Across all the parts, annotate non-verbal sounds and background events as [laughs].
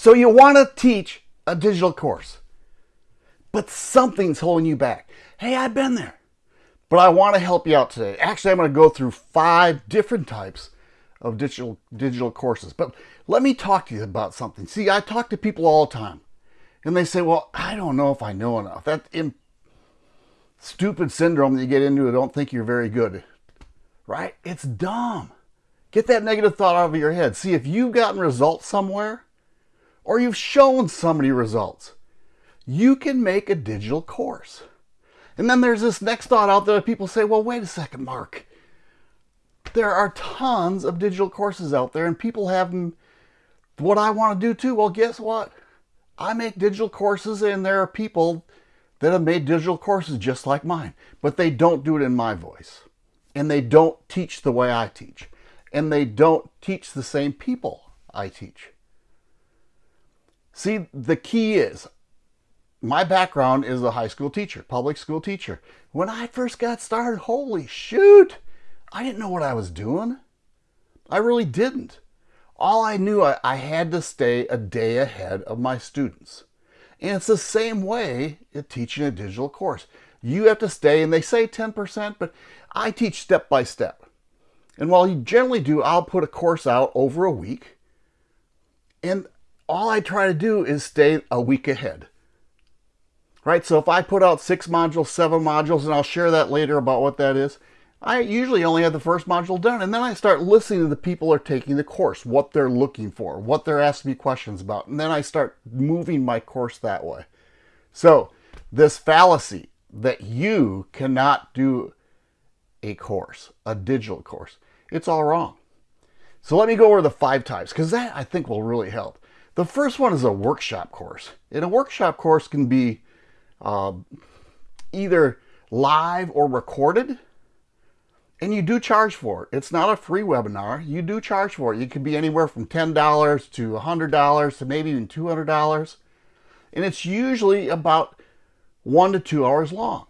So you want to teach a digital course, but something's holding you back. Hey, I've been there, but I want to help you out today. Actually, I'm going to go through five different types of digital digital courses. But let me talk to you about something. See, I talk to people all the time, and they say, "Well, I don't know if I know enough." That stupid syndrome that you get into. Don't think you're very good, right? It's dumb. Get that negative thought out of your head. See, if you've gotten results somewhere, or you've shown somebody results, you can make a digital course. And then there's this next thought out there that people say, well, wait a second, Mark. There are tons of digital courses out there and people have them. What I want to do too. Well, guess what? I make digital courses and there are people that have made digital courses just like mine, but they don't do it in my voice. And they don't teach the way I teach and they don't teach the same people I teach. See, the key is my background is a high school teacher, public school teacher. When I first got started, holy shoot, I didn't know what I was doing. I really didn't. All I knew, I, I had to stay a day ahead of my students. And it's the same way in teaching a digital course. You have to stay, and they say 10%, but I teach step by step. And while you generally do, I'll put a course out over a week. And all I try to do is stay a week ahead. Right? So if I put out six modules, seven modules, and I'll share that later about what that is, I usually only have the first module done. And then I start listening to the people are taking the course, what they're looking for, what they're asking me questions about. And then I start moving my course that way. So this fallacy that you cannot do a course, a digital course, it's all wrong. So let me go over the five types because that I think will really help. The first one is a workshop course. And a workshop course can be uh, either live or recorded. And you do charge for it. It's not a free webinar. You do charge for it. It could be anywhere from $10 to $100 to maybe even $200. And it's usually about one to two hours long.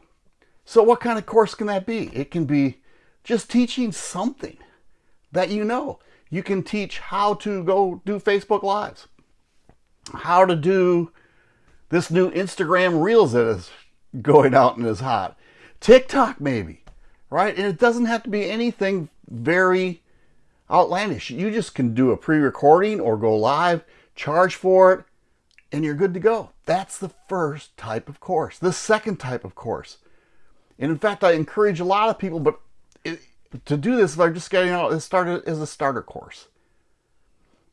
So what kind of course can that be? It can be just teaching something that you know. You can teach how to go do Facebook Lives, how to do this new Instagram Reels that is going out and is hot, TikTok maybe, right? And it doesn't have to be anything very outlandish. You just can do a pre-recording or go live, charge for it, and you're good to go. That's the first type of course. The second type of course. And in fact, I encourage a lot of people, but it, to do this, they're just getting out, it started as a starter course.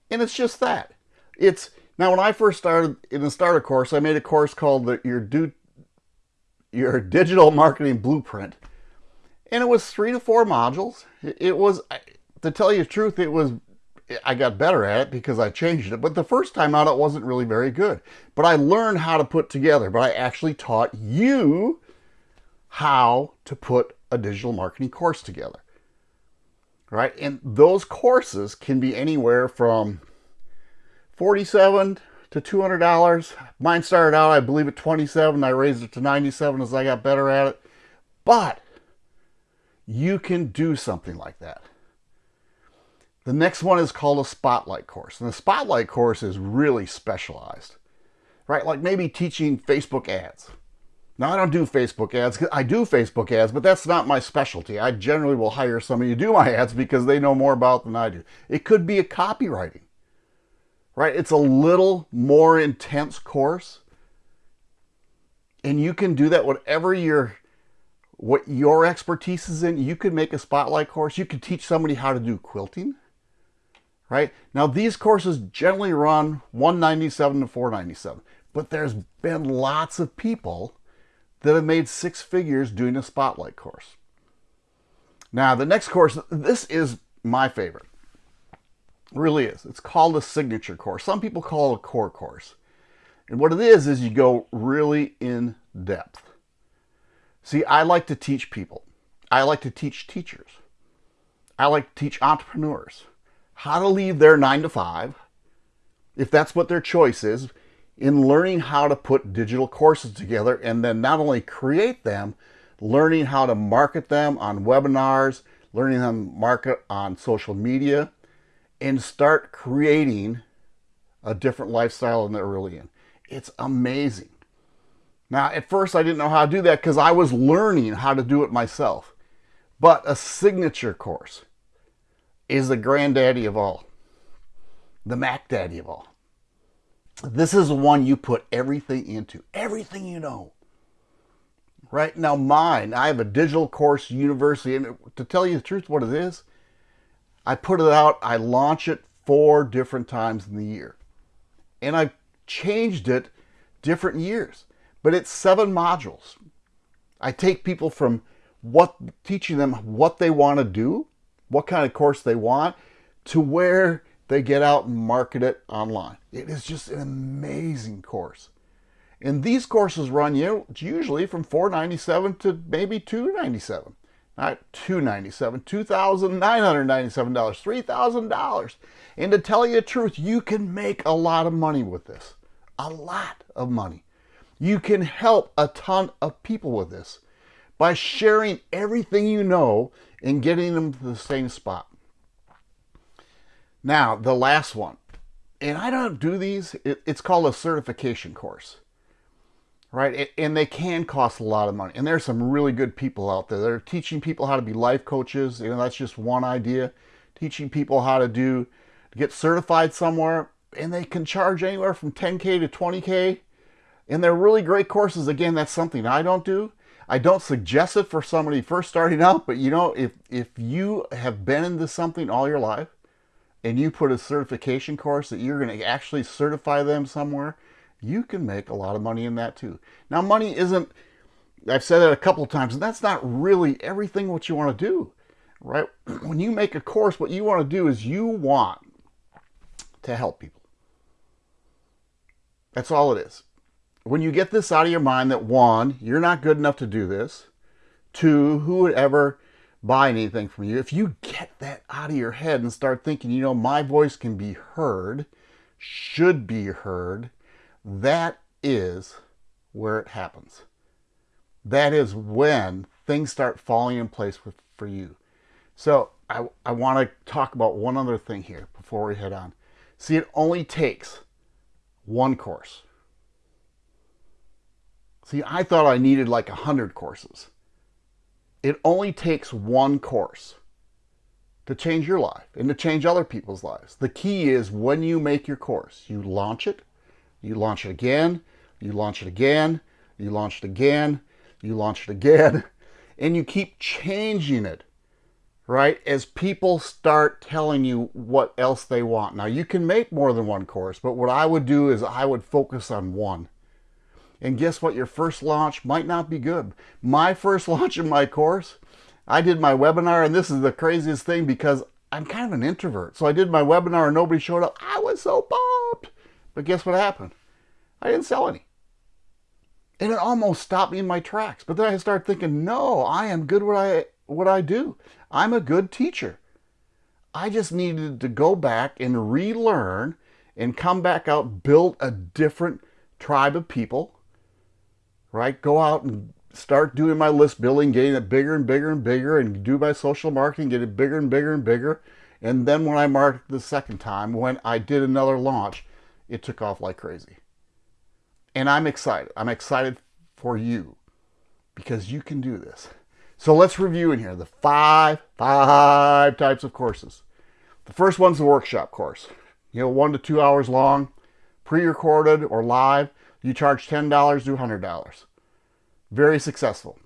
And it's just that. It's now when I first started in the starter course, I made a course called the, your do your digital marketing blueprint. And it was three to four modules. It was, to tell you the truth, it was, I got better at it because I changed it. But the first time out, it wasn't really very good. But I learned how to put together, but I actually taught you how to put a digital marketing course together right? And those courses can be anywhere from 47 to $200. Mine started out, I believe, at 27. I raised it to 97 as I got better at it. But you can do something like that. The next one is called a spotlight course. And the spotlight course is really specialized, right? Like maybe teaching Facebook ads now, I don't do Facebook ads. I do Facebook ads, but that's not my specialty. I generally will hire somebody to do my ads because they know more about than I do. It could be a copywriting, right? It's a little more intense course. And you can do that whatever your what your expertise is in. You could make a spotlight course. You could teach somebody how to do quilting, right? Now, these courses generally run 197 to 497, but there's been lots of people that have made six figures doing a spotlight course. Now, the next course, this is my favorite. Really is. It's called a signature course. Some people call it a core course. And what it is, is you go really in depth. See, I like to teach people. I like to teach teachers. I like to teach entrepreneurs how to leave their nine to five, if that's what their choice is, in learning how to put digital courses together and then not only create them, learning how to market them on webinars, learning how to market on social media, and start creating a different lifestyle than they're really in. It's amazing. Now, at first, I didn't know how to do that because I was learning how to do it myself. But a signature course is the granddaddy of all, the Mac Daddy of all. This is the one you put everything into, everything you know. Right now, mine, I have a digital course university, and to tell you the truth, what it is, I put it out, I launch it four different times in the year. And I've changed it different years but it's seven modules. I take people from what teaching them what they want to do, what kind of course they want, to where they get out and market it online. It is just an amazing course. And these courses run you usually from 497 to maybe 297 not 297 $2,997, $3,000. And to tell you the truth, you can make a lot of money with this. A lot of money. You can help a ton of people with this by sharing everything you know and getting them to the same spot. Now, the last one, and I don't do these, it's called a certification course, right? And they can cost a lot of money. And there's some really good people out there that are teaching people how to be life coaches. You know, that's just one idea. Teaching people how to do, get certified somewhere, and they can charge anywhere from 10K to 20K and they're really great courses. Again, that's something I don't do. I don't suggest it for somebody first starting [laughs] out, but you know, if, if you have been into something all your life and you put a certification course that you're going to actually certify them somewhere, you can make a lot of money in that too. Now, money isn't, I've said it a couple times, and that's not really everything what you want to do, right? [clears throat] When you make a course, what you want to do is you want to help people. That's all it is when you get this out of your mind that one, you're not good enough to do this, two, who would ever buy anything from you? If you get that out of your head and start thinking, you know, my voice can be heard, should be heard, that is where it happens. That is when things start falling in place with, for you. So I, I want to talk about one other thing here before we head on. See, it only takes one course See, I thought I needed like a 100 courses. It only takes one course to change your life and to change other people's lives. The key is when you make your course, you launch it, you launch it again, you launch it again, you launch it again, you launch it again, [laughs] and you keep changing it, right? As people start telling you what else they want. Now, you can make more than one course, but what I would do is I would focus on one and guess what? Your first launch might not be good. My [laughs] first launch in my course, I did my webinar, and this is the craziest thing because I'm kind of an introvert. So I did my webinar and nobody showed up. I was so pumped. But guess what happened? I didn't sell any. And it almost stopped me in my tracks. But then I started thinking, no, I am good what I what I do. I'm a good teacher. I just needed to go back and relearn and come back out, build a different tribe of people right? Go out and start doing my list building, getting it bigger and bigger and bigger, and do my social marketing, get it bigger and bigger and bigger. And then when I marked the second time, when I did another launch, it took off like crazy. And I'm excited. I'm excited for you because you can do this. So let's review in here the five, five types of courses. The first one's the workshop course. You know, one to two hours long, pre-recorded or live. You charge $10 to $100. Very successful.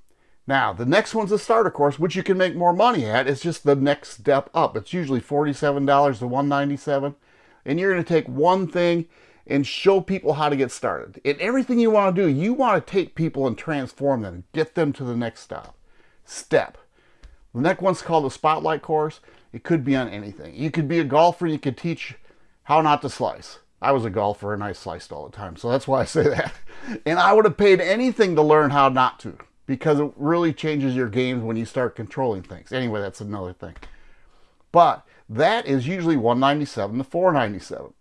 Now, the next one's a starter course, which you can make more money at. It's just the next step up. It's usually $47 to $197 And you're going to take one thing and show people how to get started. And everything you want to do, you want to take people and transform them, get them to the next stop, step. The next one's called the Spotlight course. It could be on anything. You could be a golfer, and you could teach how not to slice. I was a golfer and I sliced all the time. So that's why I say [laughs] that. And I would have paid anything to learn how not to because it really changes your games when you start controlling things. Anyway, that's another thing. But that is usually 197 to 497.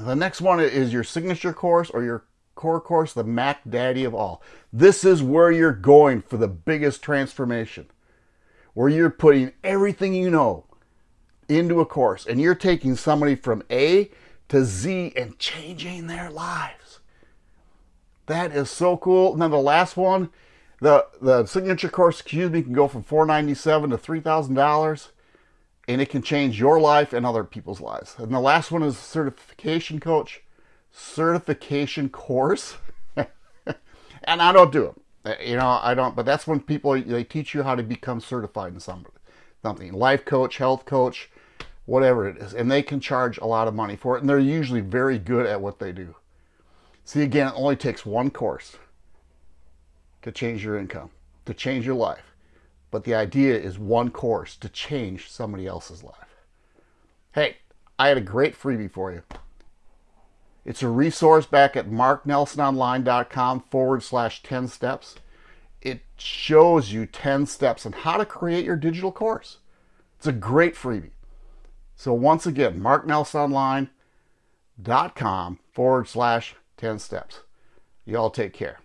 The next one is your signature course or your core course, the Mac Daddy of all. This is where you're going for the biggest transformation, where you're putting everything you know into a course and you're taking somebody from A to Z and changing their lives. That is so cool. And then the last one, the, the signature course, excuse me, can go from 497 to $3,000 and it can change your life and other people's lives. And the last one is certification coach, certification course. [laughs] and I don't do it. Uh, you know, I don't, but that's when people, they teach you how to become certified in somebody, something. Life coach, health coach, whatever it is. And they can charge a lot of money for it. And they're usually very good at what they do. See, again, it only takes one course to change your income, to change your life. But the idea is one course to change somebody else's life. Hey, I had a great freebie for you. It's a resource back at marknelsononline.com forward slash 10 steps. It shows you 10 steps on how to create your digital course. It's a great freebie. So once again, marknelsononline.com forward slash 10 steps. Y'all take care.